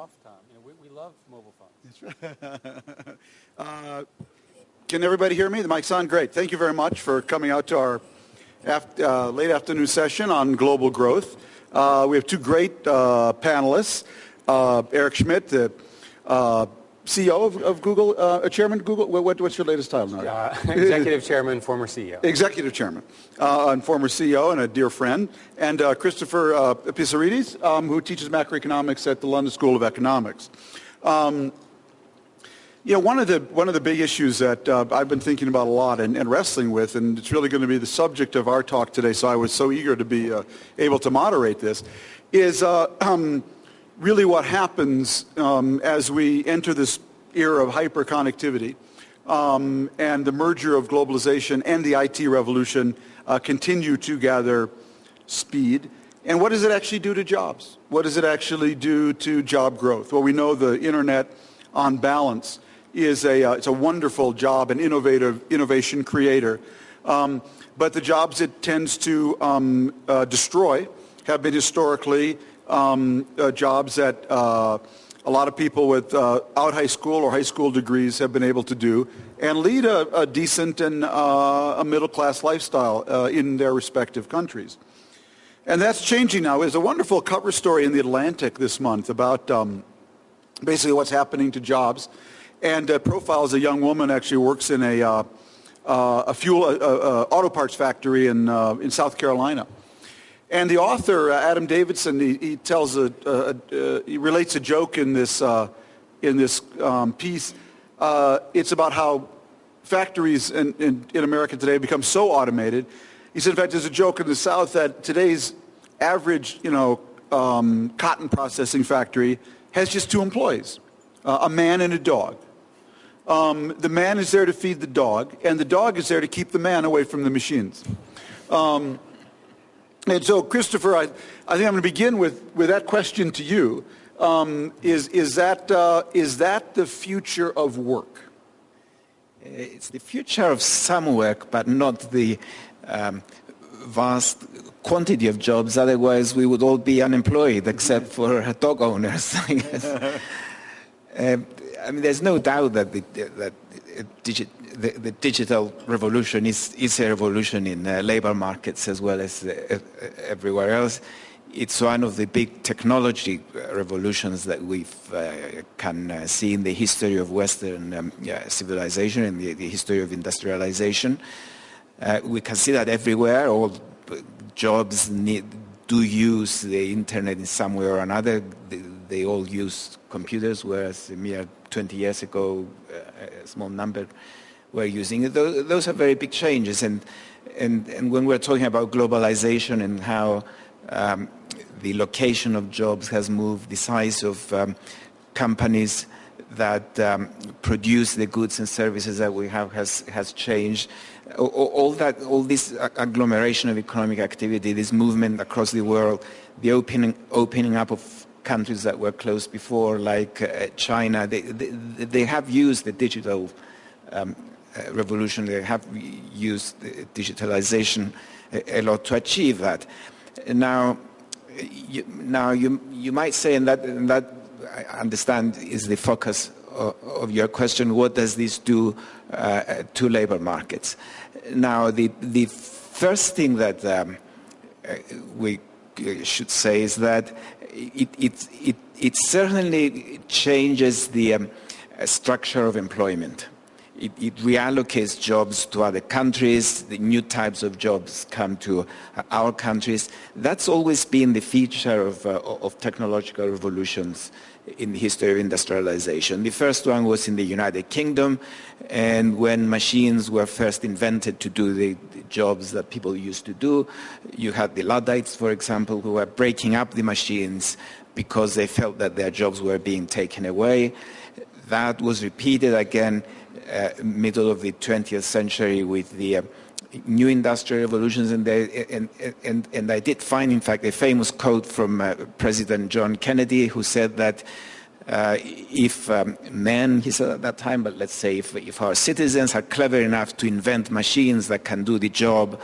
off. You know, we, we love mobile phones. That's right. uh, can everybody hear me? The mic's on? Great. Thank you very much for coming out to our after, uh, late afternoon session on global growth. Uh, we have two great uh, panelists. Uh, Eric Schmidt, the uh, CEO of, of Google, uh, Chairman Google. What, what's your latest title now? Uh, executive Chairman, former CEO. Executive Chairman, uh, and former CEO, and a dear friend, and uh, Christopher uh, Pissarides, um, who teaches macroeconomics at the London School of Economics. Um, you know, one of the one of the big issues that uh, I've been thinking about a lot and, and, wrestling with, and it's really going to be the subject of our talk today. So I was so eager to be uh, able to moderate this, is uh, um, really what happens um, as we enter this era of hyperconnectivity um, and the merger of globalization and the IT revolution uh, continue to gather speed. And what does it actually do to jobs? What does it actually do to job growth? Well, we know the internet on balance is a, uh, it's a wonderful job, an innovative innovation creator. Um, but the jobs it tends to um, uh, destroy have been historically um, uh, jobs that uh, a lot of people with uh, out high school or high school degrees have been able to do and lead a, a decent and uh, a middle class lifestyle uh, in their respective countries. And that's changing now. There's a wonderful cover story in the Atlantic this month about um, basically what's happening to jobs and uh, profiles a young woman actually works in a, uh, a fuel auto parts factory in, in South Carolina. And the author, uh, Adam Davidson, he, he tells a, a, a, he relates a joke in this, uh, in this um, piece. Uh, it's about how factories in, in, in, America today become so automated. He said, in fact, there's a joke in the South that today's average, you know, um, cotton processing factory has just two employees, uh, a man and a dog. Um, the man is there to feed the dog, and the dog is there to keep the man away from the machines. Um, and so, Christopher, I, I think I'm going to begin with, with that question to you. Um, is, is, that, uh, is that the future of work? It's the future of some work, but not the um, vast quantity of jobs. Otherwise, we would all be unemployed, except for dog owners, I guess. uh, I mean, there's no doubt that the, that digi the, the, digital revolution is, is a revolution in uh, labor markets as well as uh, everywhere else. It's one of the big technology uh, revolutions that we uh, can uh, see in the history of Western um, yeah, civilization, in the, the, history of industrialization. Uh, we can see that everywhere. All jobs need, do use the internet in some way or another. They, they all use computers, whereas a mere 20 years ago, a small number were using. Those, those are very big changes. And, and, and when we're talking about globalization and how um, the location of jobs has moved, the size of um, companies that um, produce the goods and services that we have has, has changed. All, all, that, all this agglomeration of economic activity, this movement across the world, the opening, opening up of countries that were closed before, like uh, China, they, they, they, have used the digital um, revolution. They have used digitalization a, a, lot to achieve that. Now, you, now you, you might say, and that, and that I understand is the focus of, of your question, what does this do uh, to labor markets? Now, the, the first thing that um, uh, we should say is that it, it, it, it certainly changes the um, structure of employment. It, it, reallocates jobs to other countries, the new types of jobs come to uh, our countries. That's always been the feature of, uh, of technological revolutions in the history of industrialization. The first one was in the United Kingdom, and when machines were first invented to do the, the jobs that people used to do, you had the Luddites, for example, who were breaking up the machines because they felt that their jobs were being taken away. That was repeated again middle of the 20th century with the uh, new industrial revolutions and, they, and, and, and, I did find, in fact, a famous quote from uh, President John Kennedy who said that uh, if um, men, he said at that time, but let's say if, if, our citizens are clever enough to invent machines that can do the job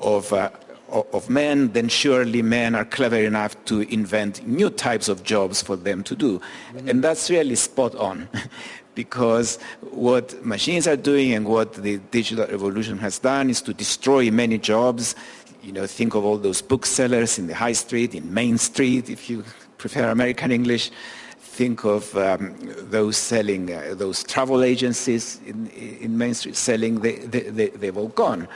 of, uh, of men, then surely men are clever enough to invent new types of jobs for them to do. Mm-hmm. And that's really spot on. because what machines are doing and what the digital revolution has done is to destroy many jobs. You know, think of all those booksellers in the high street, in Main Street, if you prefer American English. Think of um, those selling, uh, those travel agencies in, in Main Street selling, they, they, they, have all gone.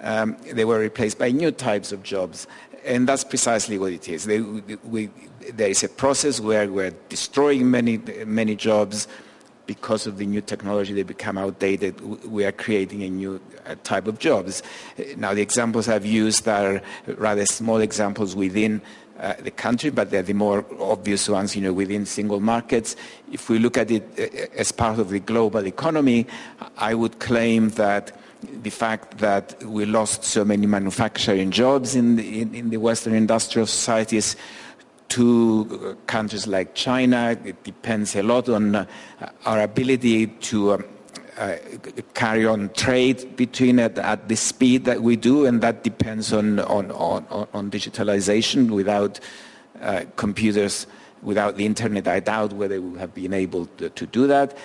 Um, they were replaced by new types of jobs. And that's precisely what it is. They, we, there is a process where we're destroying many, many jobs, because of the new technology, they become outdated. We are creating a new uh, type of jobs. Now, the examples I've used are rather small examples within uh, the country, but they're the more obvious ones, you know, within single markets. If we look at it uh, as part of the global economy, I would claim that the fact that we lost so many manufacturing jobs in the, in, in the Western industrial societies to countries like China. It depends a lot on uh, our ability to um, uh, carry on trade between it at the speed that we do, and that depends on, on, on, on digitalization. Without uh, computers, without the internet, I doubt whether we would have been able to, to do that.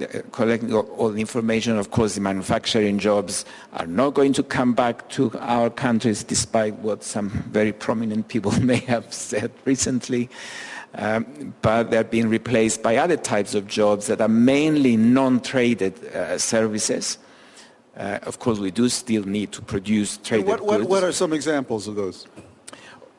Uh, collecting all, all, the information, of course, the manufacturing jobs are not going to come back to our countries, despite what some very prominent people may have said recently. Um, but they're being replaced by other types of jobs that are mainly non-traded uh, services. Uh, of course, we do still need to produce traded what, what, goods. What are some examples of those?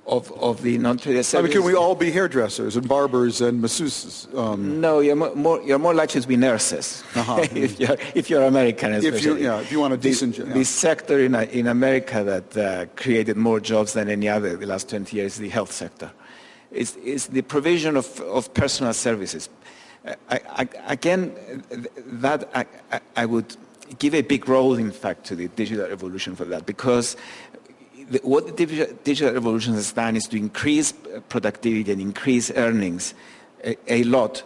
Of, of the non-traded I mean, can we all be hairdressers and barbers and masseuses? Um, no, you're more, you're more likely to be nurses uh-huh. if, you're, if you're American, especially. If you, yeah, if you want a decent job. The, yeah. the, sector in, in America that uh, created more jobs than any other the last 20 years is the health sector. It's, it's the provision of, of personal services. I, I, again, that I, I would give a big role, in fact, to the digital revolution for that because the, what the digital revolution has done is to increase productivity and increase earnings a, a lot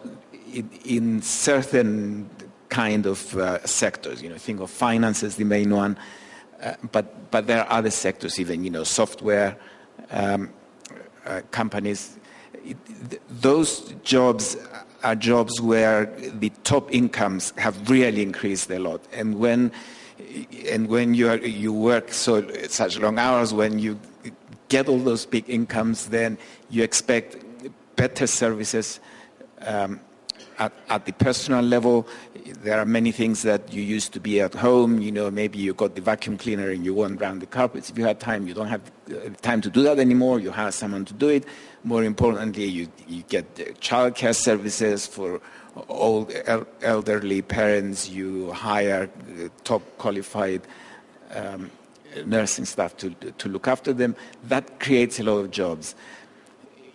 in, in, certain kind of uh, sectors. You know, think of finance as the main one, uh, but but there are other sectors, even you know, software um, uh, companies. It, th- those jobs are jobs where the top incomes have really increased a lot, and when and when you, are, you work so such long hours, when you get all those big incomes, then you expect better services um, at, at, the personal level. There are many things that you used to be at home. You know, maybe you got the vacuum cleaner and you won't round the carpets. If you had time, you don't have time to do that anymore. You hire someone to do it. More importantly, you, you get childcare services for old elderly parents, you hire uh, top qualified um, nursing staff to, to look after them. That creates a lot of jobs.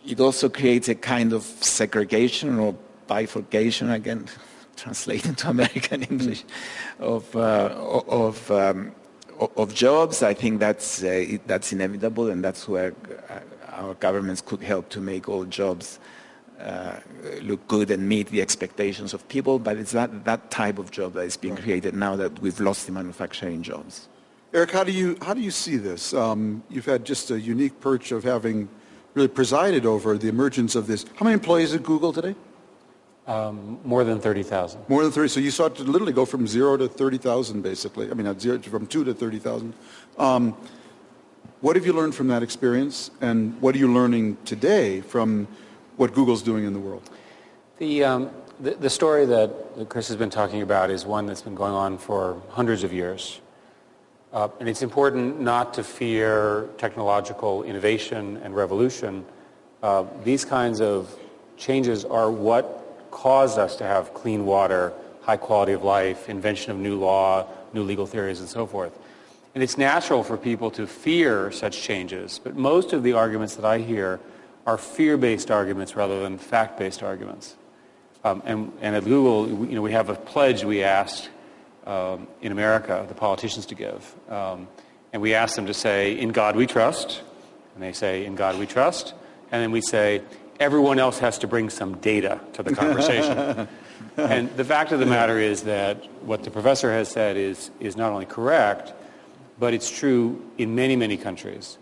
It also creates a kind of segregation or bifurcation, again, translated to American English, of, uh, of, um, of jobs. I think that's, uh, that's inevitable, and that's where uh, our governments could help to make all jobs uh, look good and meet the expectations of people, but it's that, that type of job that is being created now that we've lost the manufacturing jobs. Eric, how do you, how do you see this? Um, you've had just a unique perch of having really presided over the emergence of this. How many employees at Google today? Um, more than 30,000. More than 30. So you saw it to literally go from zero to 30,000, basically. I mean, not zero, from two to 30,000. Um, what have you learned from that experience, and what are you learning today from what Google's doing in the world? The, um, the, the, story that, Chris has been talking about is one that's been going on for hundreds of years. Uh, and it's important not to fear technological innovation and revolution. Uh, these kinds of changes are what caused us to have clean water, high quality of life, invention of new law, new legal theories, and so forth. And it's natural for people to fear such changes, but most of the arguments that I hear are fear-based arguments rather than fact-based arguments. Um, and, and, at Google, you know, we have a pledge we asked um, in America the politicians to give. Um, and we ask them to say, in God we trust. And they say, in God we trust. And then we say, everyone else has to bring some data to the conversation. and the fact of the matter is that what the professor has said is, is not only correct, but it's true in many, many countries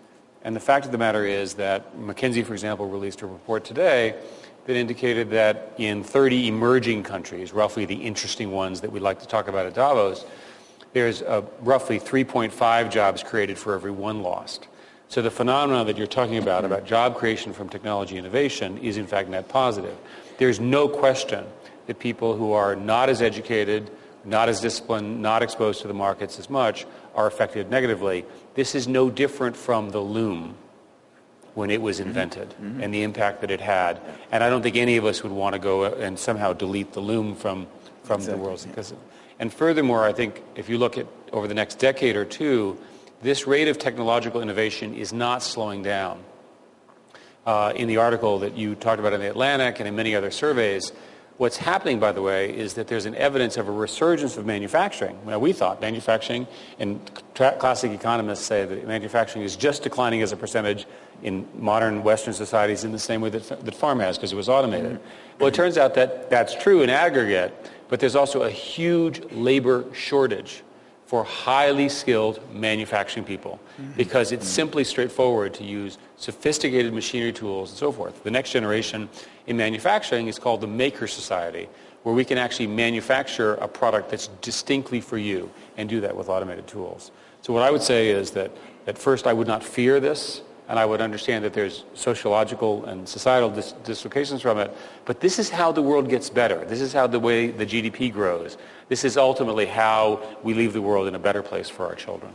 And the fact of the matter is that McKinsey, for example, released a report today that indicated that in 30 emerging countries, roughly the interesting ones that we'd like to talk about at Davos, there's roughly 3.5 jobs created for every one lost. So the phenomenon that you're talking about, about job creation from technology innovation, is in fact net positive. There's no question that people who are not as educated, not as disciplined, not exposed to the markets as much, are affected negatively. This is no different from the loom when it was invented mm-hmm. and the impact that it had. And I don't think any of us would want to go and somehow delete the loom from, from exactly. the world. Because, and furthermore, I think if you look at over the next decade or two, this rate of technological innovation is not slowing down. Uh, in the article that you talked about in the Atlantic and in many other surveys, What's happening, by the way, is that there's an evidence of a resurgence of manufacturing. Now, we thought manufacturing, and classic economists say that manufacturing is just declining as a percentage in modern Western societies in the same way that, that farm has because it was automated. Mm-hmm. Well, it turns out that that's true in aggregate, but there's also a huge labor shortage for highly skilled manufacturing people mm-hmm. because it's mm-hmm. simply straightforward to use sophisticated machinery tools and so forth. The next generation in manufacturing is called the Maker Society, where we can actually manufacture a product that's distinctly for you and do that with automated tools. So what I would say is that at first I would not fear this and I would understand that there's sociological and societal dis- dislocations from it. But this is how the world gets better. This is how the way the GDP grows. This is ultimately how we leave the world in a better place for our children.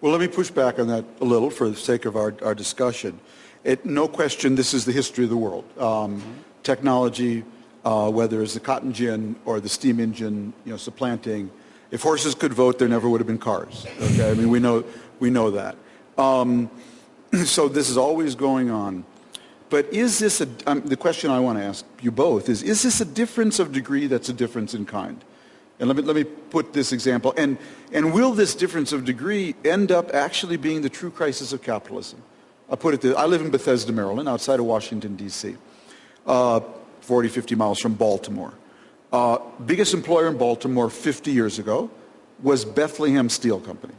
Well, let me push back on that a little for the sake of our, our discussion. It, no question, this is the history of the world. Um, mm-hmm. Technology, uh, whether it's the cotton gin or the steam engine, you know, supplanting. If horses could vote, there never would have been cars. Okay, I mean, we know we know that. Um, so this is always going on. But is this a, um, the question I want to ask you both is, is this a difference of degree that's a difference in kind? And let me, let me put this example. And, and will this difference of degree end up actually being the true crisis of capitalism? I put it this, I live in Bethesda, Maryland, outside of Washington, D.C., uh, 40, 50 miles from Baltimore. Uh, biggest employer in Baltimore 50 years ago was Bethlehem Steel Company.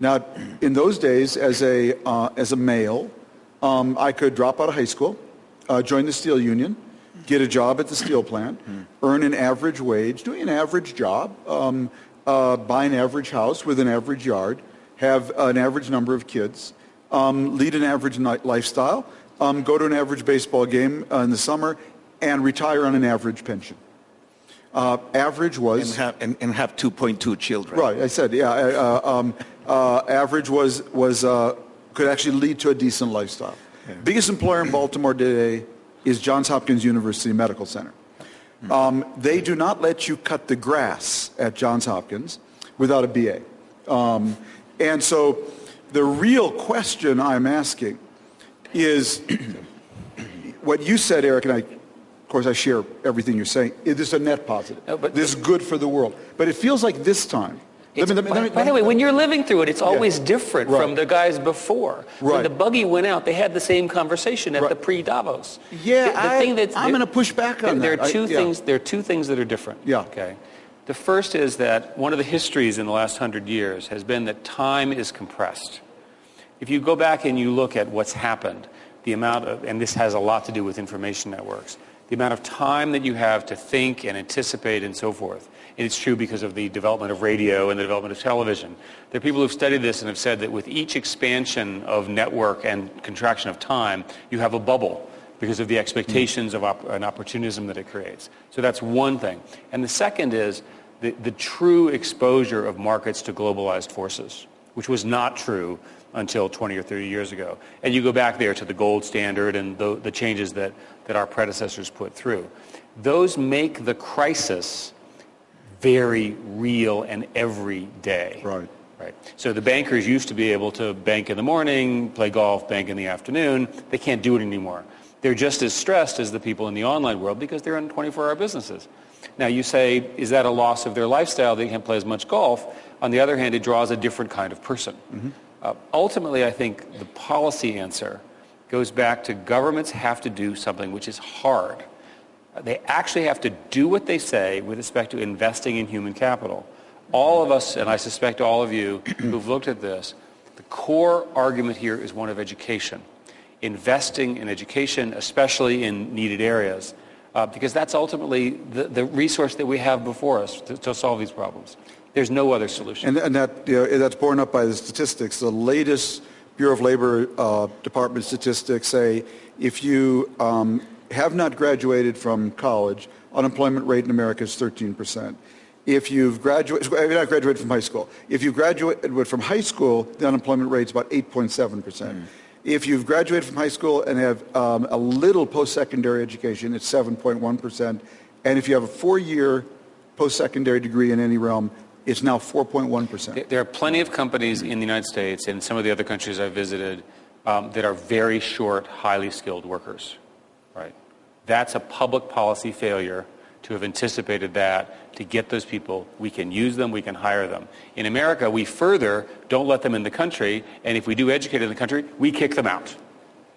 Now, in those days, as a, uh, as a male, um, I could drop out of high school, uh, join the steel union, get a job at the steel plant, earn an average wage, doing an average job, um, uh, buy an average house with an average yard, have an average number of kids, um, lead an average lifestyle, um, go to an average baseball game uh, in the summer, and retire on an average pension. Uh, average was and have, and, and have 2.2 children. Right, I said, yeah. Uh, um, uh, average was was uh, could actually lead to a decent lifestyle. Yeah. Biggest employer in Baltimore today is Johns Hopkins University Medical Center. Hmm. Um, they do not let you cut the grass at Johns Hopkins without a BA. Um, and so the real question I'm asking is what you said, Eric, and I of course, I share everything you're saying. It is a net positive. No, but this is good for the world. But it feels like this time. Let me, let me, let me, by, the way, when you're living through it, it's always yeah. different right. from the guys before. Right. When the buggy went out, they had the same conversation at right. the pre-Davos. Yeah, the, the I, thing that's, I'm going to push back on there that. Are two I, things. There are two things that are different. Yeah. Okay. The first is that one of the histories in the last hundred years has been that time is compressed. If you go back and you look at what's happened, the amount of, and this has a lot to do with information networks, the amount of time that you have to think and anticipate and so forth. It's true because of the development of radio and the development of television. There are people who've studied this and have said that with each expansion of network and contraction of time, you have a bubble because of the hmm. expectations of op- an opportunism that it creates. So that's one thing. And the second is the, the true exposure of markets to globalized forces, which was not true until 20 or 30 years ago. And you go back there to the gold standard and the, the changes that, that our predecessors put through. Those make the crisis very real and every day. Right. Right. So the bankers used to be able to bank in the morning, play golf, bank in the afternoon. They can't do it anymore. They're just as stressed as the people in the online world because they're in 24-hour businesses. Now you say, is that a loss of their lifestyle? They can't play as much golf. On the other hand, it draws a different kind of person. Mm-hmm. Uh, ultimately, I think the policy answer goes back to governments have to do something which is hard. They actually have to do what they say with respect to investing in human capital. All of us, and I suspect all of you who've looked at this, The core argument here is one of education. Investing in education, especially in needed areas, uh, because that's ultimately the, the resource that we have before us to, to solve these problems. There's no other solution. And, and that, you know, that's borne up by the statistics. The latest Bureau of Labor uh, Department statistics say if you um, have not graduated from college, unemployment rate in America is 13 percent. If you've graduated, not graduated from high school, if you graduated from high school, the unemployment rate is about 8.7 percent. Mm. If you've graduated from high school and have um, a little post-secondary education, it's 7.1 percent. And if you have a four-year post-secondary degree in any realm, it's now 4.1 percent. There are plenty of companies in the United States and some of the other countries I've visited um, that are very short, highly skilled workers. Right. That's a public policy failure to have anticipated that, to get those people. We can use them, we can hire them. In America, we further don't let them in the country, and if we do educate in the country, we kick them out.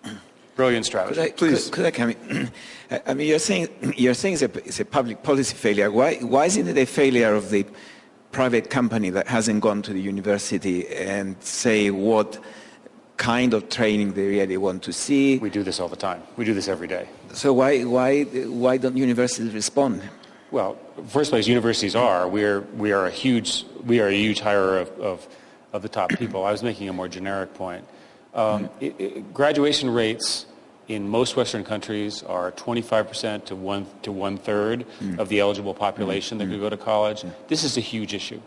Brilliant strategy. Could I, Please. Could, could I come in? I mean, you're saying, you're saying it's a, it's a public policy failure. Why, why isn't it a failure of the private company that hasn't gone to the university and say what kind of training they really want to see? We do this all the time. We do this every day. So why, why, why don't universities respond? Well, first place, universities are. We are, we are a huge, we are a huge hirer of, of, of the top people. I was making a more generic point. Um, it, it, graduation rates in most Western countries are 25% to one to one third mm. of the eligible population mm. that could go to college. Mm. This is a huge issue.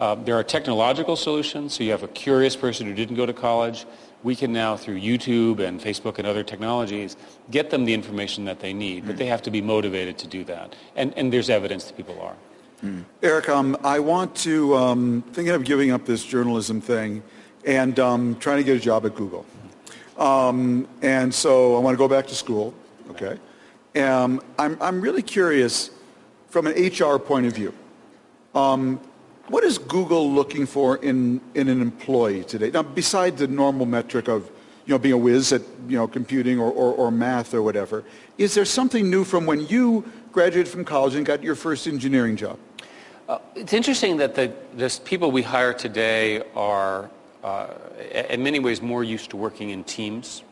Uh, there are technological solutions. So you have a curious person who didn't go to college we can now, through YouTube and Facebook and other technologies, get them the information that they need, but they have to be motivated to do that. And, and there's evidence that people are. Mm. Eric, um, I want to, um, thinking of giving up this journalism thing and um, trying to get a job at Google. Um, and so I want to go back to school, okay? Um, I'm, I'm really curious from an HR point of view. What is Google looking for in, in an employee today? Now, besides the normal metric of you know, being a whiz at you know, computing or, or, or math or whatever, is there something new from when you graduated from college and got your first engineering job? Uh, it's interesting that the, the people we hire today are, uh, in many ways, more used to working in teams.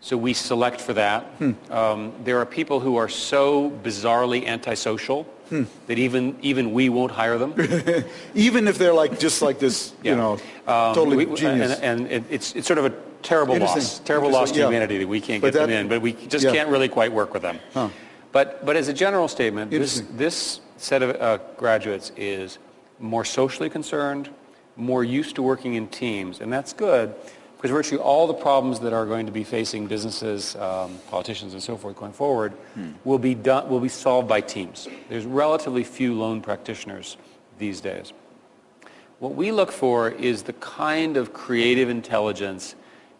So we select for that. Hmm. Um, there are people who are so bizarrely antisocial hmm. that even even we won't hire them. even if they're like just like this, yeah. you know, um, totally we, genius. And, and it, it's it's sort of a terrible loss, terrible loss to yeah. humanity that we can't but get that, them in, but we just yeah. can't really quite work with them. Huh. But but as a general statement, this this set of uh, graduates is more socially concerned, more used to working in teams, and that's good because virtually all the problems that are going to be facing businesses, um, politicians, and so forth going forward hmm. will be done will be solved by teams. There's relatively few lone practitioners these days. What we look for is the kind of creative intelligence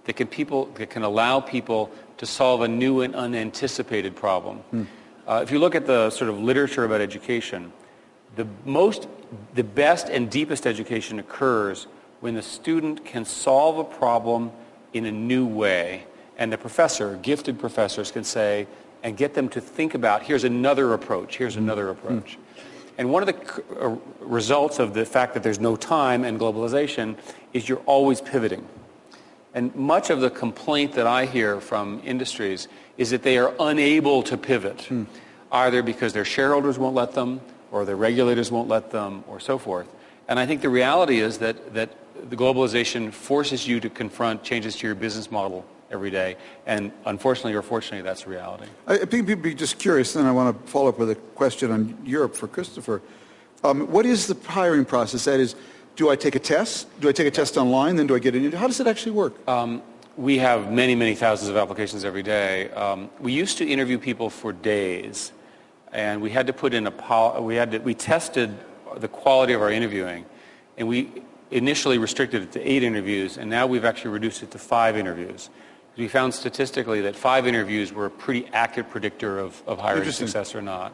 that can people that can allow people to solve a new and unanticipated problem. Hmm. Uh, if you look at the sort of literature about education, the most the best and deepest education occurs when the student can solve a problem in a new way and the professor, gifted professors can say and get them to think about here's another approach, here's another approach. And one of the uh, results of the fact that there's no time and globalization is you're always pivoting. And much of the complaint that I hear from industries is that they are unable to pivot, mm. either because their shareholders won't let them, or their regulators won't let them, or so forth. And I think the reality is that, that the globalization forces you to confront changes to your business model every day. And unfortunately or fortunately, that's reality. I think people be just curious, and I want to follow up with a question on Europe for Christopher. Um, what is the hiring process? That is, do I take a test? Do I take a test online? Then do I get an interview? How does it actually work? Um, we have many, many thousands of applications every day. Um, we used to interview people for days, and we had to put in a we had to, we tested the quality of our interviewing, and we initially restricted it to eight interviews, and now we've actually reduced it to five interviews. We found statistically that five interviews were a pretty accurate predictor of, of hiring success or not.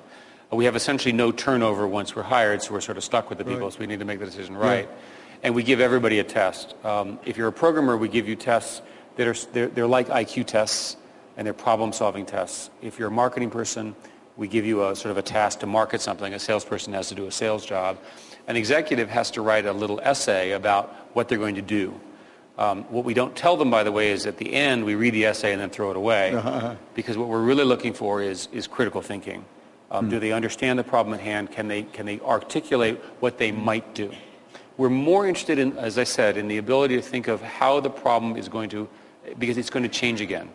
We have essentially no turnover once we're hired, so we're sort of stuck with the people, right. so we need to make the decision right. Yeah. And we give everybody a test. Um, if you're a programmer, we give you tests that are they're, they're like IQ tests, and they're problem-solving tests. If you're a marketing person, we give you a sort of a task to market something. A salesperson has to do a sales job an executive has to write a little essay about what they're going to do. Um, what we don't tell them, by the way, is at the end we read the essay and then throw it away, uh-huh. because what we're really looking for is, is critical thinking. Um, mm. Do they understand the problem at hand? Can they, can they articulate what they might do? We're more interested in, as I said, in the ability to think of how the problem is going to, because it's going to change again.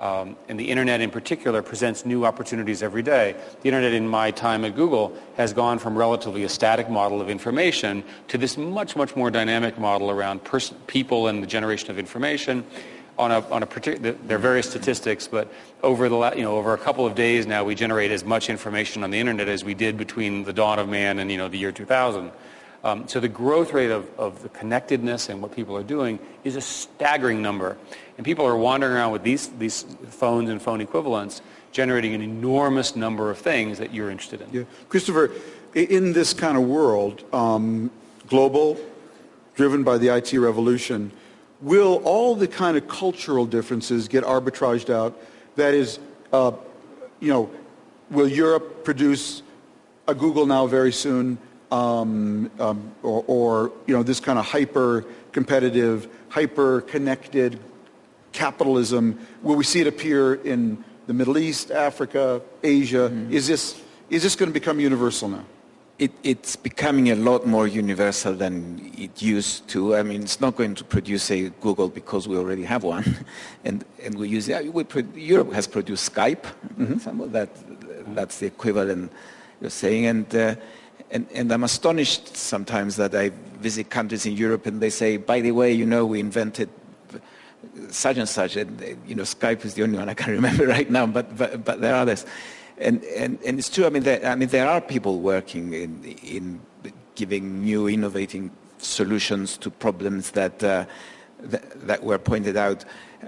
Um, and the internet in particular presents new opportunities every day. The internet in my time at Google has gone from relatively a static model of information to this much, much more dynamic model around people and the generation of information. On a, on a particular, there are various statistics, but over the you know over a couple of days now, we generate as much information on the internet as we did between the dawn of man and you know the year 2000. Um, so the growth rate of, of the connectedness and what people are doing is a staggering number. And people are wandering around with these, these phones and phone equivalents, generating an enormous number of things that you're interested in. Yeah. Christopher, in this kind of world, um, global, driven by the IT revolution, will all the kind of cultural differences get arbitraged out? That is, uh, you know, will Europe produce a Google now very soon? um, um, or, or, you know, this kind of hyper-competitive, hyper-connected capitalism? Will we see it appear in the Middle East, Africa, Asia? Mm-hmm. Is this, is this going to become universal now? It, it's becoming a lot more universal than it used to. I mean, it's not going to produce a Google because we already have one, and and we use it. We, Europe has produced Skype. Mm-hmm. That that's the equivalent you're saying, and uh, and, and, I'm astonished sometimes that I visit countries in Europe and they say, by the way, you know, we invented such and such, and you know, Skype is the only one I can remember right now, but, but, but there are others. And, and, and it's true, I mean, there, I mean, there are people working in, in giving new, innovating solutions to problems that, uh, that, that, were pointed out.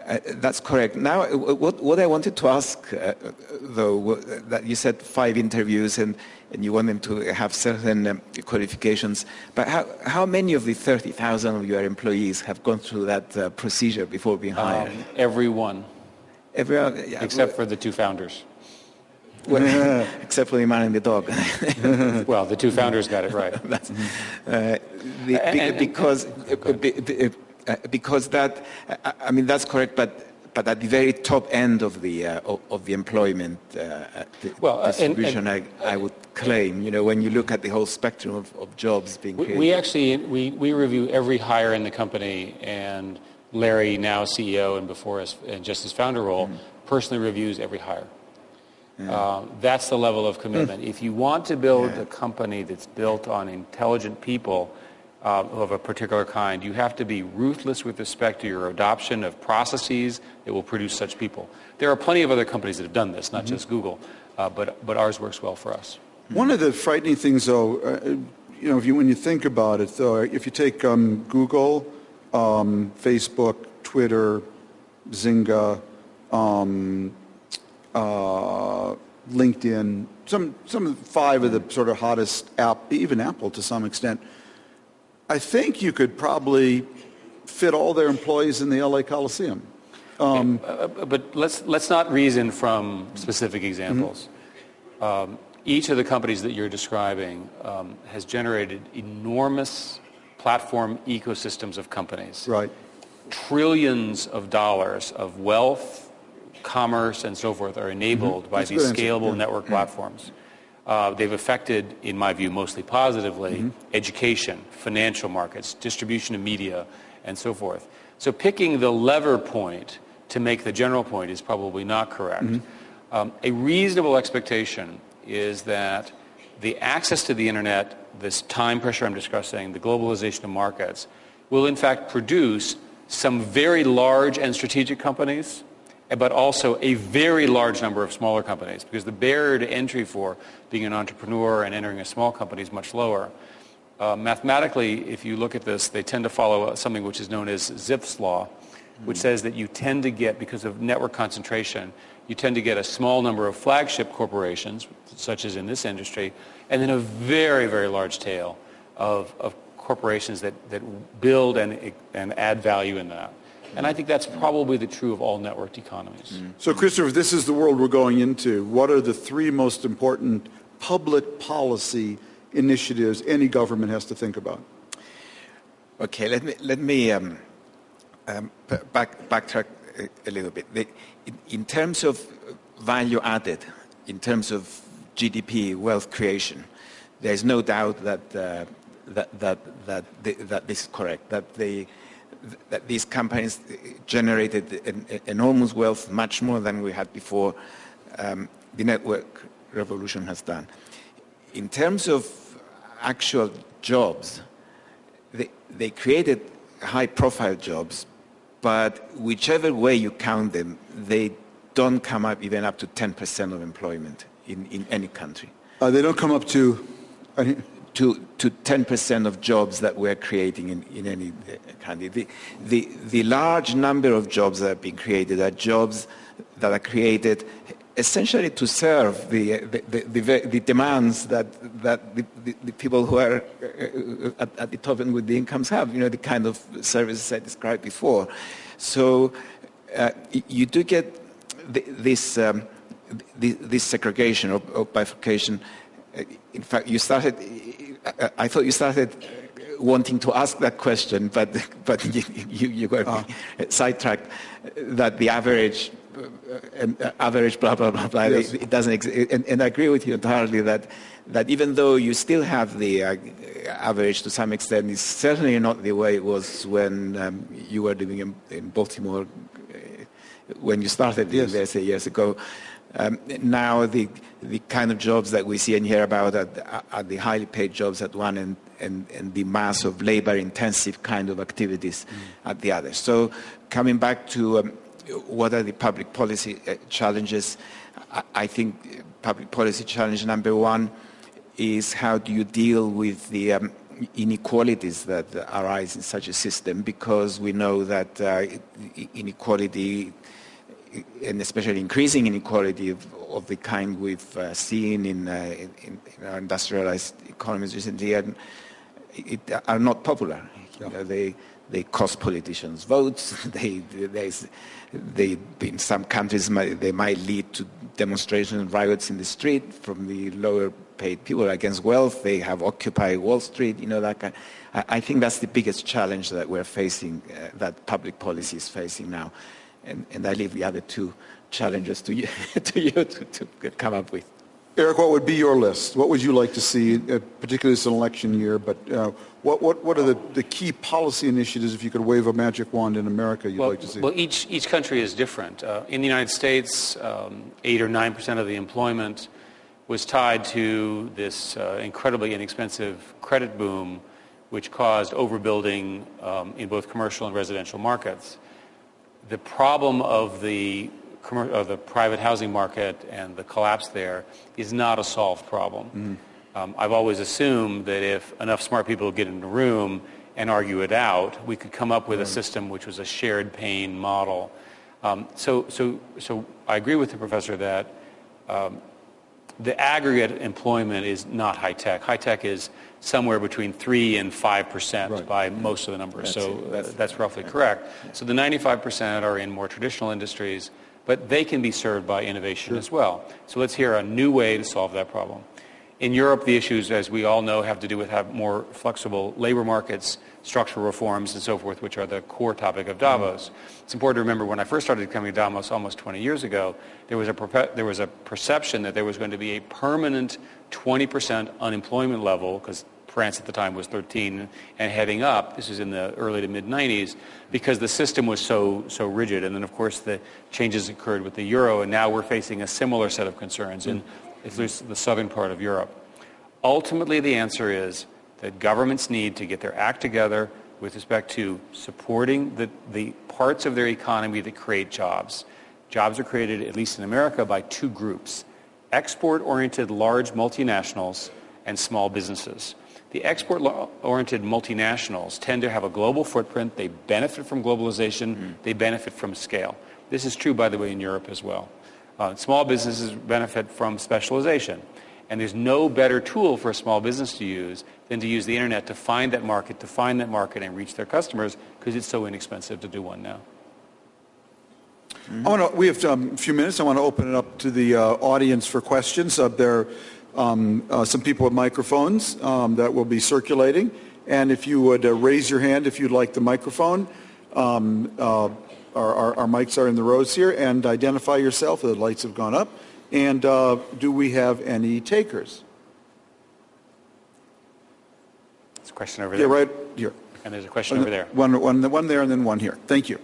Uh, that's correct. Now, what, what I wanted to ask, uh, though, that you said five interviews, and and you want them to have certain um, qualifications. But how, how many of the 30,000 of your employees have gone through that uh, procedure before being hired? Um, every one. Every, uh, yeah, Except for the two founders. Well, except for the man and the dog. well, the two founders got it right. uh, the, and, because, and, uh, because that, I mean, that's correct, but but at the very top end of the uh, of, the employment uh, well, uh, distribution, and, and, I, I, would claim, you know, when you look at the whole spectrum of, of jobs being we, created. We actually we, we review every hire in the company, and Larry, now CEO, and before us, and just his founder role, mm. personally reviews every hire. Yeah. Uh, that's the level of commitment. Mm. If you want to build yeah. a company that's built on intelligent people uh, of a particular kind, you have to be ruthless with respect to your adoption of processes that will produce such people. There are plenty of other companies that have done this, not mm-hmm. just Google, uh, but, but ours works well for us. One of the frightening things, though, uh, you know, you, when you think about it, though, if you take um, Google, um, Facebook, Twitter, Zynga, um, uh, LinkedIn, some, some five of the sort of hottest app, even Apple to some extent, I think you could probably fit all their employees in the LA Coliseum. Um, uh, but let's, let's not reason from specific examples. Mm-hmm. Um, each of the companies that you're describing um, has generated enormous platform ecosystems of companies. Right. Trillions of dollars of wealth, commerce, and so forth are enabled mm-hmm. by these scalable yeah. network mm-hmm. platforms. Uh, they've affected, in my view, mostly positively, mm-hmm. education, financial markets, distribution of media, and so forth. So picking the lever point to make the general point is probably not correct. Mm-hmm. Um, a reasonable expectation is that the access to the internet, this time pressure I'm discussing, the globalization of markets, will in fact produce some very large and strategic companies but also a very large number of smaller companies because the barrier to entry for being an entrepreneur and entering a small company is much lower. Uh, mathematically, if you look at this, they tend to follow something which is known as Zipf's law, which mm-hmm. says that you tend to get, because of network concentration, you tend to get a small number of flagship corporations, such as in this industry, and then a very, very large tail of, of corporations that, that build and, and add value in that. And I think that's probably the true of all networked economies. Mm. So, Christopher, this is the world we're going into. What are the three most important public policy initiatives any government has to think about? Okay, let me, let me um, um, back, backtrack a, a little bit. The, in, in terms of value added, in terms of GDP, wealth creation, there is no doubt that, uh, that, that, that, the, that, this is correct, that, they, that these companies generated enormous wealth, much more than we had before um, the network revolution has done. In terms of actual jobs, they, they created high-profile jobs, but whichever way you count them, they don't come up even up to 10% of employment in, in any country. Uh, they don't come up to... to, to 10% of jobs that we're creating in, in any country. The, the, the large number of jobs that have been created are jobs that are created essentially to serve the, the, the, the demands that, that the, people who are uh, at, at, the top end with the incomes have, you know, the kind of services I described before. So uh, you do get this, um, this segregation or, or, bifurcation. Uh, in fact, you started, I thought you started wanting to ask that question, but, but you, you, you got oh. sidetracked that the average uh, average, blah, blah, blah, blah. Yes. It, it, doesn't exist. And, and, I agree with you entirely that, that even though you still have the uh, average to some extent, it's certainly not the way it was when um, you were living in, in Baltimore uh, when you started yes. there, say, years ago. Um, now the, the kind of jobs that we see and hear about are, are the highly paid jobs at one end and, and the mass of labor-intensive kind of activities mm. at the other. So coming back to um, what are the public policy uh, challenges? I think public policy challenge number one is how do you deal with the um, inequalities that arise in such a system because we know that uh, inequality and especially increasing inequality of, of the kind we've uh, seen in, uh, in, in, our industrialized economies recently are, it, are not popular. Yeah. You know, they, they cost politicians votes. They, they, in some countries, they might lead to demonstrations and riots in the street from the lower paid people against wealth. They have occupied Wall Street, you know, that kind. I, I think that's the biggest challenge that we're facing, uh, that public policy is facing now. And, and I leave the other two challenges to you, to, you to, to come up with. Eric, what would be your list? What would you like to see, uh, particularly this election year, but uh, what, what, what are the, the key policy initiatives, if you could wave a magic wand in America, you'd well, like to see? Well, each, each country is different. Uh, in the United States, um, 8 or 9 percent of the employment was tied to this uh, incredibly inexpensive credit boom, which caused overbuilding um, in both commercial and residential markets. The problem of the of the private housing market and the collapse there is not a solved problem. Mm. Um, I've always assumed that if enough smart people get in the room and argue it out, we could come up with mm. a system which was a shared pain model. Um, so, so, so I agree with the professor that um, the aggregate employment is not high tech. High tech is somewhere between 3 and 5 percent right. by most of the numbers. That's, so that's, uh, that's roughly correct. So the 95 percent are in more traditional industries but they can be served by innovation sure. as well. So let's hear a new way to solve that problem. In Europe, the issues, as we all know, have to do with have more flexible labor markets, structural reforms, and so forth, which are the core topic of Davos. Mm-hmm. It's important to remember when I first started coming to Davos almost 20 years ago, there was a, there was a perception that there was going to be a permanent 20% unemployment level, because France at the time was 13 and heading up. This is in the early to mid 90s because the system was so so rigid. And then of course the changes occurred with the euro, and now we're facing a similar set of concerns at least the southern part of Europe. Ultimately, the answer is that governments need to get their act together with respect to supporting the, the parts of their economy that create jobs. Jobs are created, at least in America, by two groups export-oriented large multinationals and small businesses. The export-oriented multinationals tend to have a global footprint. They benefit from globalization. Mm-hmm. They benefit from scale. This is true, by the way, in Europe as well. Uh, small businesses benefit from specialization. And there's no better tool for a small business to use than to use the internet to find that market, to find that market and reach their customers because it's so inexpensive to do one now. Mm-hmm. I want to, we have um, a few minutes. I want to open it up to the uh, audience for questions. Uh, there um, uh, some people with microphones um, that will be circulating. And if you would uh, raise your hand if you'd like the microphone. Um, uh, our, our, our, mics are in the rows here, and identify yourself. The lights have gone up. And uh, do we have any takers? There's a question over there. Yeah, right here. And there's a question over there. One, one, one there and then one here. Thank you.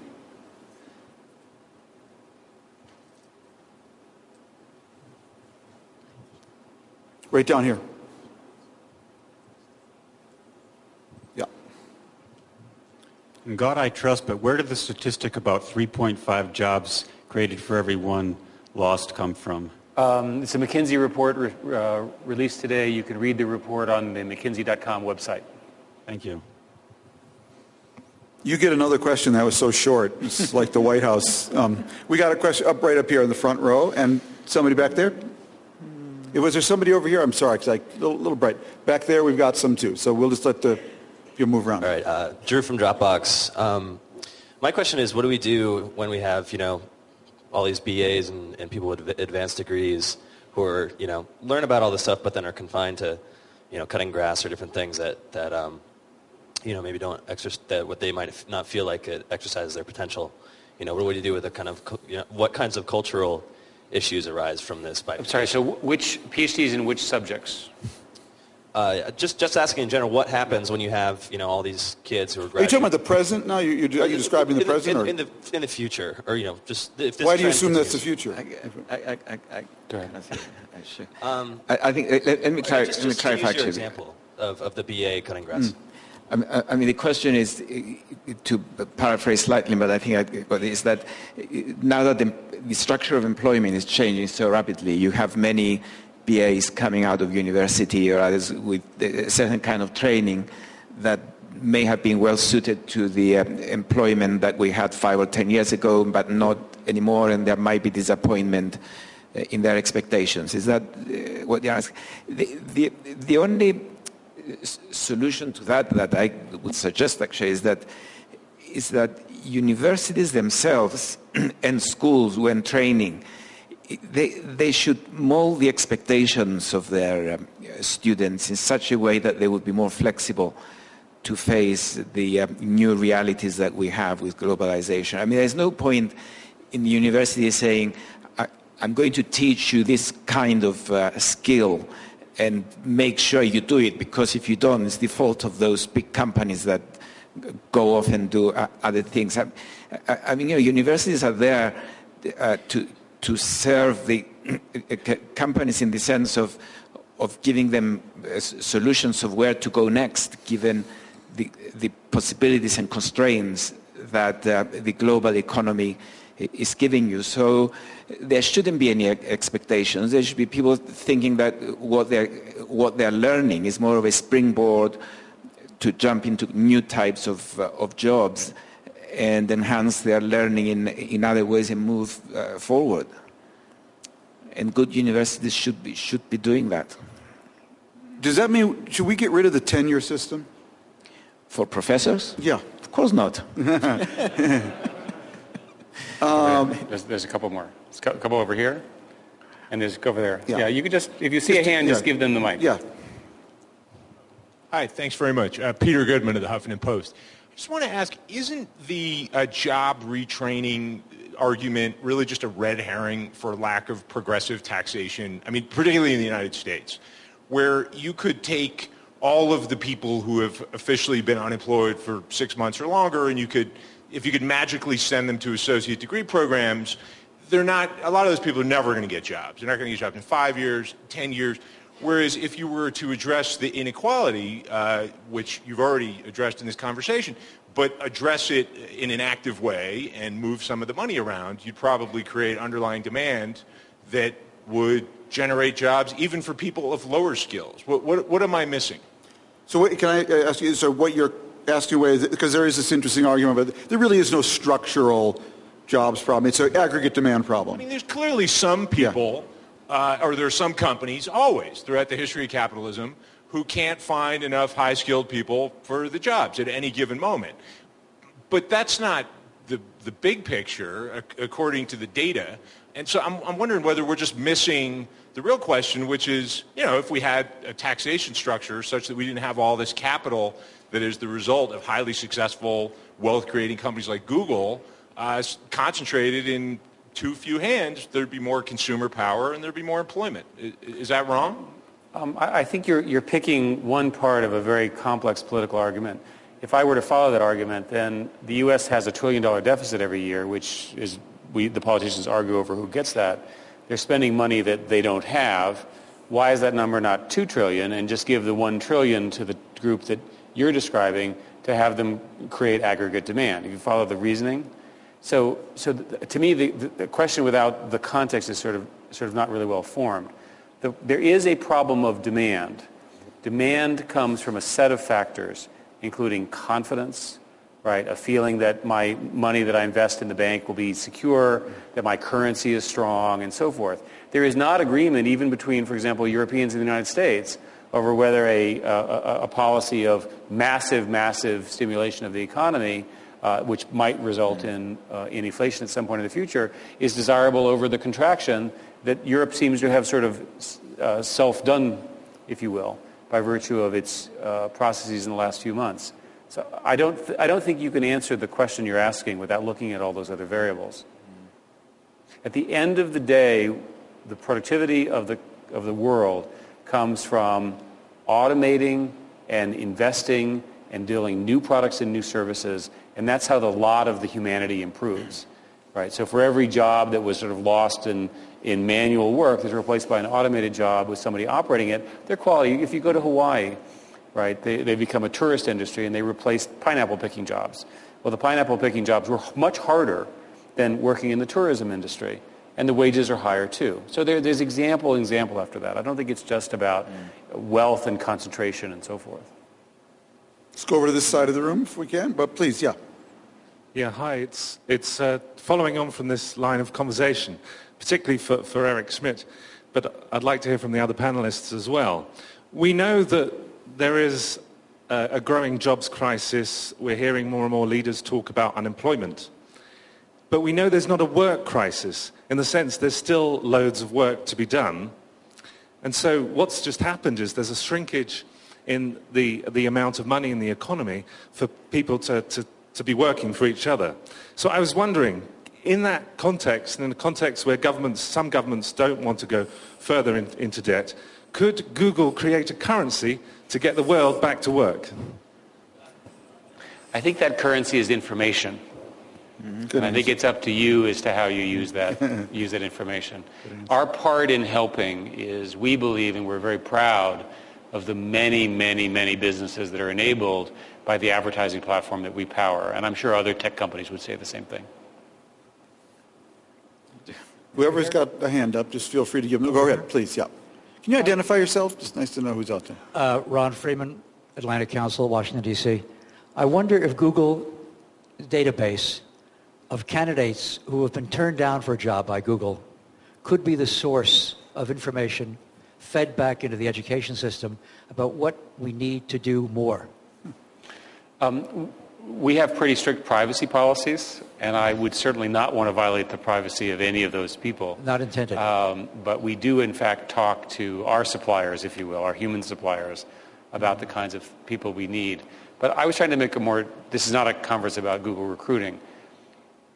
Right down here. In God I trust, but where did the statistic about 3.5 jobs created for every one lost come from? Um, it's a McKinsey report re- uh, released today. You can read the report on the McKinsey.com website. Thank you. You get another question that was so short. It's like the White House. Um, we got a question up right up here in the front row, and somebody back there. Was there somebody over here? I'm sorry, because I a little, little, bright. Back there, we've got some too. So we'll just let the you move around. All right, uh, Drew from Dropbox. Um, my question is, what do we do when we have you know all these BAs and, and people with advanced degrees who are you know learn about all this stuff, but then are confined to you know cutting grass or different things that that um, you know maybe don't exercise that what they might not feel like it exercises their potential. You know, what do you do with the kind of you know, what kinds of cultural issues arise from this. By I'm sorry, so which PhDs in which subjects? Uh, just, just asking in general, what happens when you have, you know, all these kids who are Graduating? Are you talking about the present now? You, you, are you describing the in present? In, or? in, the, in the future, or, you know, just if this Why do you assume continues. that's the future? I, I, I, I, Go ahead. I, sure. um, I, I think, let, let me, clar- just, let me just clarify. use your example of, of the BA cutting grass. Mm. I mean, the question is, to paraphrase slightly, but I think I, is that now that the, the, structure of employment is changing so rapidly, you have many BAs coming out of university or others with a certain kind of training that may have been well suited to the uh, employment that we had five or ten years ago, but not anymore, and there might be disappointment uh, in their expectations. Is that uh, what you ask? The, the, the only solution to that that I would suggest actually is that is that universities themselves and schools when training they, they should mold the expectations of their um, students in such a way that they would be more flexible to face the um, new realities that we have with globalization. I mean, there's no point in the university saying, I'm going to teach you this kind of uh, skill and make sure you do it because if you don't, it's the fault of those big companies that go off and do uh, other things. I, I, mean, you know, universities are there uh, to, to serve the companies in the sense of, of giving them uh, solutions of where to go next, given the, the possibilities and constraints that uh, the global economy is giving you. So there shouldn't be any expectations. There should be people thinking that what they're, what they're learning is more of a springboard to jump into new types of, uh, of jobs and enhance their learning in, in other ways and move uh, forward. And good universities should be, should be doing that. Does that mean, should we get rid of the tenure system? For professors? Yeah. Of course not. Um, there's, there's, a couple more. There's a couple over here, and there's over there. Yeah, yeah you could just, if you see just, a hand, yeah. just give them the mic. Yeah. Hi, thanks very much. Uh, Peter Goodman of the Huffington Post. I just want to ask, isn't the uh, job retraining argument really just a red herring for lack of progressive taxation? I mean, particularly in the United States, where you could take all of the people who have officially been unemployed for six months or longer and you could if you could magically send them to associate degree programs, they're not, a lot of those people are never going to get jobs. They're not going to get jobs in five years, 10 years. Whereas if you were to address the inequality, uh, which you've already addressed in this conversation, but address it in an active way and move some of the money around, you'd probably create underlying demand that would generate jobs even for people of lower skills. What, what, what am I missing? So what, can I ask you, so what you're asking you a way, because there is this interesting argument, but there really is no structural jobs problem. It's an aggregate demand problem. I mean, there's clearly some people, yeah. Uh, or there are some companies, always throughout the history of capitalism, who can't find enough high-skilled people for the jobs at any given moment. But that's not the, the big picture, according to the data. And so I'm, I'm wondering whether we're just missing the real question, which is, you know, if we had a taxation structure such that we didn't have all this capital that is the result of highly successful wealth-creating companies like Google uh, concentrated in too few hands, there'd be more consumer power and there'd be more employment. Is, that wrong? Um, I, I, think you're, you're picking one part of a very complex political argument. If I were to follow that argument, then the U.S. has a trillion dollar deficit every year, which is, we, the politicians argue over who gets that. They're spending money that they don't have. Why is that number not two trillion and just give the one trillion to the group that you're describing to have them create aggregate demand? If you follow the reasoning, so, so to me, the, the, question without the context is sort of, sort of not really well formed. The, there is a problem of demand. Demand comes from a set of factors, including confidence, right? A feeling that my money that I invest in the bank will be secure, that my currency is strong, and so forth. There is not agreement even between, for example, Europeans and the United States over whether a, a, a policy of massive, massive stimulation of the economy uh, which might result in, uh, in inflation at some point in the future, is desirable over the contraction that Europe seems to have sort of uh, self-done, if you will, by virtue of its uh, processes in the last few months. So I don't, I don't think you can answer the question you're asking without looking at all those other variables. At the end of the day, the productivity of the, of the world comes from automating and investing and dealing new products and new services and that's how the lot of the humanity improves. Right? So for every job that was sort of lost in, in manual work that's replaced by an automated job with somebody operating it, their quality, if you go to Hawaii, right, they, they become a tourist industry and they replace pineapple picking jobs. Well, the pineapple picking jobs were much harder than working in the tourism industry. And the wages are higher too. So there, there's example example after that. I don't think it's just about wealth and concentration and so forth. Let's go over to this side of the room if we can, but please, yeah. Yeah, hi. It's, it's uh, following on from this line of conversation, particularly for, for Eric Schmidt, but I'd like to hear from the other panelists as well. We know that there is a, a growing jobs crisis. We're hearing more and more leaders talk about unemployment. But we know there's not a work crisis in the sense there's still loads of work to be done. And so what's just happened is there's a shrinkage in the, the amount of money in the economy for people to, to to be working for each other. So I was wondering, in that context, and in a context where governments, some governments don't want to go further in, into debt, could Google create a currency to get the world back to work? I think that currency is information. Mm-hmm. I think it's up to you as to how you use that, use that information. Our part in helping is we believe and we're very proud of the many, many, many businesses that are enabled by the advertising platform that we power. And I'm sure other tech companies would say the same thing. Whoever's got a hand up, just feel free to give them. Go ahead, please. Yeah. Can you identify yourself? Just nice to know who's out there. Uh, Ron Freeman, Atlantic Council, Washington, D.C. I wonder if Google database of candidates who have been turned down for a job by Google could be the source of information fed back into the education system about what we need to do more. Um, we have pretty strict privacy policies, and I would certainly not want to violate the privacy of any of those people. Not intended. Um, but we do, in fact, talk to our suppliers, if you will, our human suppliers, about the kinds of people we need. But I was trying to make a more, this is not a conference about Google recruiting.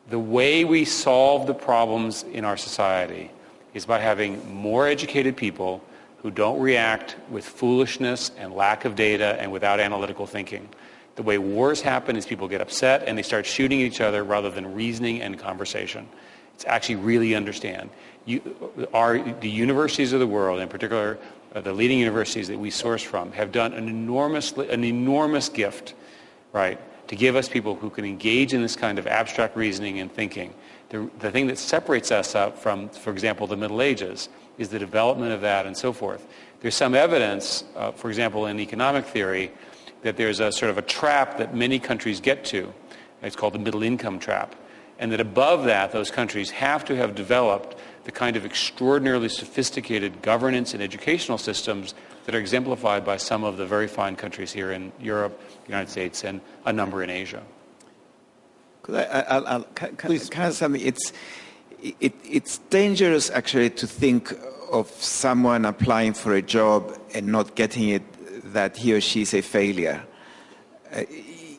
The way we solve the problems in our society is by having more educated people who don't react with foolishness and lack of data and without analytical thinking. The way wars happen is people get upset and they start shooting each other rather than reasoning and conversation. It's actually really understand. You, our, the universities of the world, in particular uh, the leading universities that we source from, have done an enormous, an enormous gift, right, to give us people who can engage in this kind of abstract reasoning and thinking. The, the thing that separates us up from, for example, the Middle Ages is the development of that and so forth. There's some evidence, uh, for example, in economic theory, that there's a sort of a trap that many countries get to. It's called the middle income trap. And that above that, those countries have to have developed the kind of extraordinarily sophisticated governance and educational systems that are exemplified by some of the very fine countries here in Europe, the United States, and a number in Asia. I, I, I, can, Please. Can I say something? It's, it, it's dangerous actually to think of someone applying for a job and not getting it that he or she is a failure. Uh,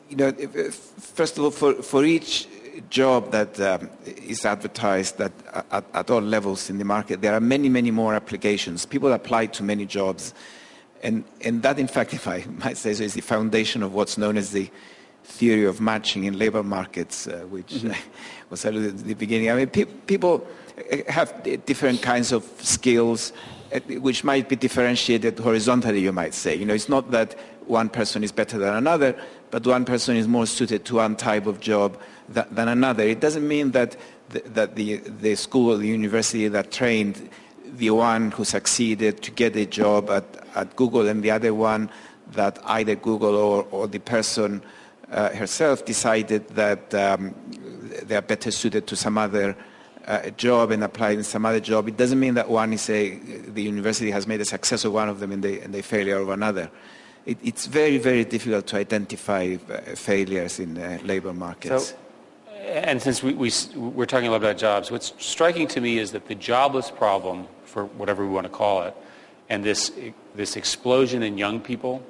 you know, first of all, for, for each job that um, is advertised that at, at, all levels in the market, there are many, many more applications. People apply to many jobs. And, and that, in fact, if I might say so, is the foundation of what's known as the theory of matching in labor markets, uh, which mm-hmm. was alluded at the beginning. I mean, pe- people have different kinds of skills uh, which might be differentiated horizontally, you might say. You know, it's not that one person is better than another, but one person is more suited to one type of job than another. It doesn't mean that the, that the, the school or the university that trained the one who succeeded to get a job at, at Google and the other one that either Google or, or the person uh, herself decided that um, they are better suited to some other uh, job and applied in some other job. It doesn't mean that one is a, the university has made a success of one of them and the, and the failure of another it, it's very, very difficult to identify uh, failures in uh, labor markets. So, and since we, we, we're talking a lot about jobs, what's striking to me is that the jobless problem, for whatever we want to call it, and this, this explosion in young people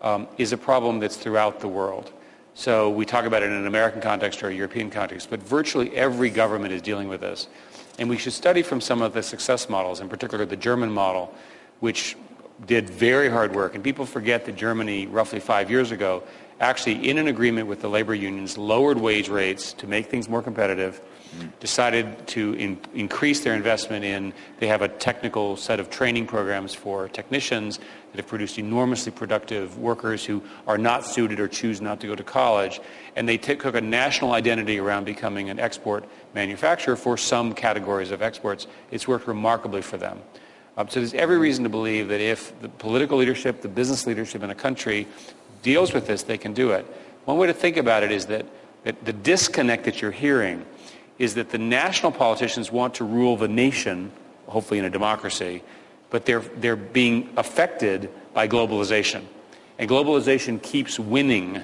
um, is a problem that's throughout the world. So we talk about it in an American context or a European context, but virtually every government is dealing with this. And we should study from some of the success models, in particular the German model, which did very hard work. And people forget that Germany, roughly five years ago, actually, in an agreement with the labor unions, lowered wage rates to make things more competitive, decided to in, increase their investment in, they have a technical set of training programs for technicians that have produced enormously productive workers who are not suited or choose not to go to college. And they took a national identity around becoming an export manufacturer for some categories of exports. It's worked remarkably for them. Um, so there's every reason to believe that if the political leadership, the business leadership in a country deals with this, they can do it. One way to think about it is that, that the disconnect that you're hearing is that the national politicians want to rule the nation, hopefully in a democracy, but they're, they're being affected by globalization. And globalization keeps winning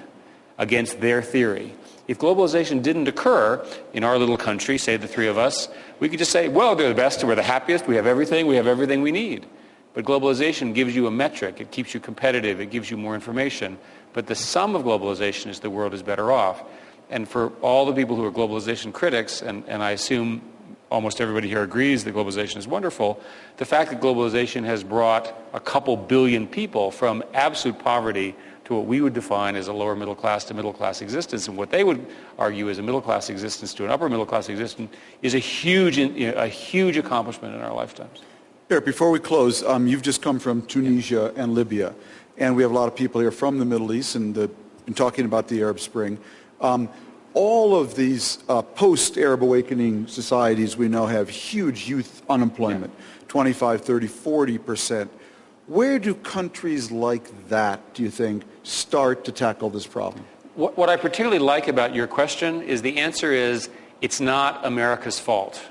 against their theory. If globalization didn't occur in our little country, say the three of us, we could just say, well, they're the best, we're the happiest, we have everything, we have everything we need. But globalization gives you a metric. It keeps you competitive. It gives you more information. But the sum of globalization is the world is better off. And for all the people who are globalization critics, and, and I assume almost everybody here agrees that globalization is wonderful, the fact that globalization has brought a couple billion people from absolute poverty to what we would define as a lower middle class to middle class existence. And what they would argue is a middle class existence to an upper middle class existence is a huge, a huge accomplishment in our lifetimes. Eric, before we close, um, you've just come from Tunisia and Libya, and we have a lot of people here from the Middle East and the, been talking about the Arab Spring. Um, all of these uh, post-Arab awakening societies we know have huge youth unemployment, yeah. 25, 30, 40 percent. Where do countries like that, do you think, start to tackle this problem? What, what I particularly like about your question is the answer is it's not America's fault.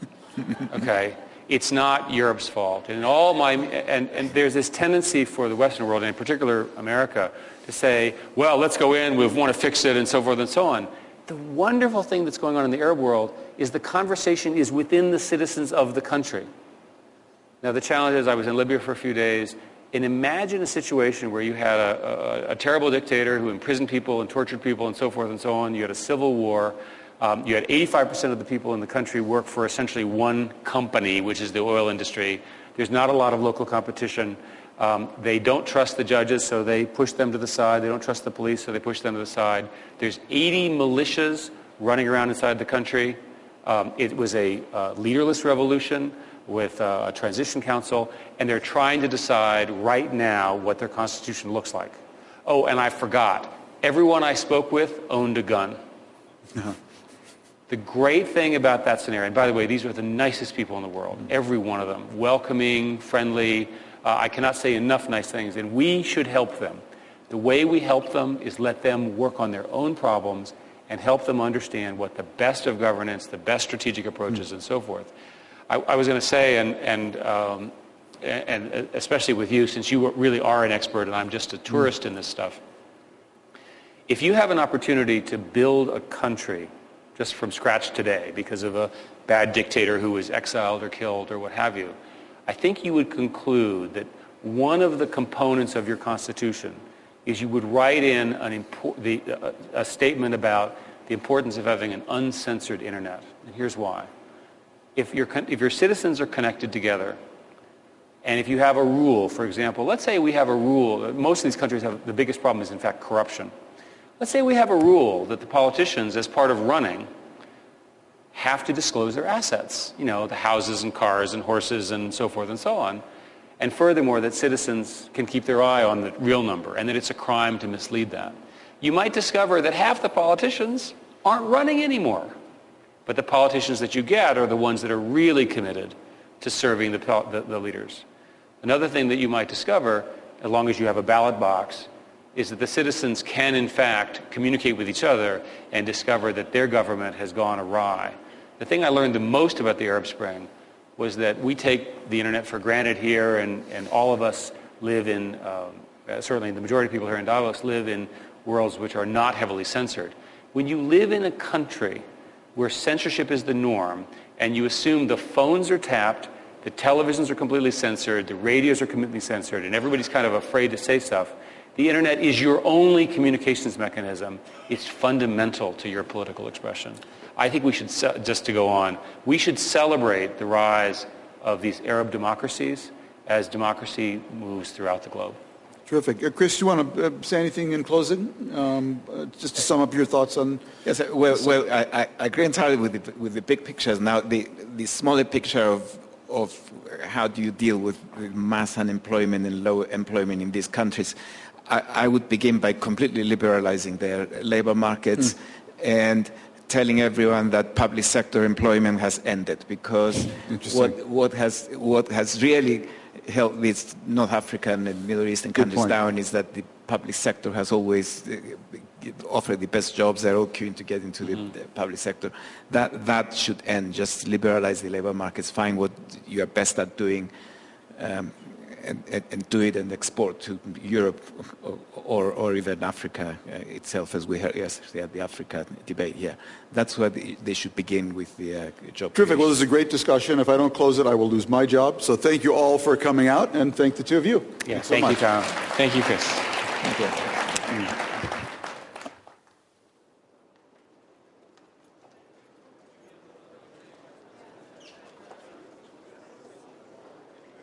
okay? It's not Europe's fault. And all my and, and there's this tendency for the Western world, and in particular America, to say, well, let's go in, we want to fix it, and so forth and so on. The wonderful thing that's going on in the Arab world is the conversation is within the citizens of the country. Now, the challenge is I was in Libya for a few days, and imagine a situation where you had a, a, a terrible dictator who imprisoned people and tortured people and so forth and so on. You had a civil war. Um, you had 85% of the people in the country work for essentially one company, which is the oil industry. There's not a lot of local competition. Um, they don't trust the judges, so they push them to the side. They don't trust the police, so they push them to the side. There's 80 militias running around inside the country. Um, it was a uh, leaderless revolution with uh, a transition council, and they're trying to decide right now what their constitution looks like. Oh, and I forgot. Everyone I spoke with owned a gun. Uh-huh. The great thing about that scenario, and by the way, these are the nicest people in the world, every one of them, welcoming, friendly. Uh, I cannot say enough nice things, and we should help them. The way we help them is let them work on their own problems and help them understand what the best of governance, the best strategic approaches, mm. and so forth. I, I was going to say, and, and, um, and especially with you, since you really are an expert and I'm just a tourist in this stuff, if you have an opportunity to build a country just from scratch today because of a bad dictator who was exiled or killed or what have you, I think you would conclude that one of the components of your Constitution is you would write in the, uh, a statement about the importance of having an uncensored internet. And here's why. If, your if your citizens are connected together, and if you have a rule, for example, let's say we have a rule, most of these countries have, the biggest problem is in fact corruption. Let's say we have a rule that the politicians, as part of running, have to disclose their assets, you know, the houses and cars and horses and so forth and so on. And furthermore, that citizens can keep their eye on the real number and that it's a crime to mislead that. You might discover that half the politicians aren't running anymore. But the politicians that you get are the ones that are really committed to serving the, the, the leaders. Another thing that you might discover, as long as you have a ballot box, is that the citizens can in fact communicate with each other and discover that their government has gone awry. The thing I learned the most about the Arab Spring was that we take the internet for granted here and, and all of us live in, um, certainly the majority of people here in Davos live in worlds which are not heavily censored. When you live in a country where censorship is the norm and you assume the phones are tapped, the televisions are completely censored, the radios are completely censored, and everybody's kind of afraid to say stuff, the internet is your only communications mechanism. It's fundamental to your political expression. I think we should, just to go on, we should celebrate the rise of these Arab democracies as democracy moves throughout the globe. Terrific. Uh, Chris, do you want to uh, say anything in closing? Um, uh, just to sum up your thoughts on... Yes, uh, well, well I, I, agree entirely with the, with the big pictures. Now, the, the smaller picture of, of how do you deal with mass unemployment and low employment in these countries, I, I would begin by completely liberalizing their labor markets mm. and telling everyone that public sector employment has ended because what, what, has, what has really held these North African and Middle Eastern countries down is that the public sector has always uh, offered the best jobs. They're all queuing to get into mm-hmm. the, the, public sector. That, that should end. Just liberalize the labor markets, find what you are best at doing, um, and, and, and, do it and export to Europe or, or, or even Africa uh, itself, as we heard yesterday at the Africa debate here. That's where they should begin with the uh, job. Terrific. Creation. Well, this is a great discussion. If I don't close it, I will lose my job. So thank you all for coming out, and thank the two of you. Yeah, thank so you, Tom. Thank you, Chris. Thank you. Mm.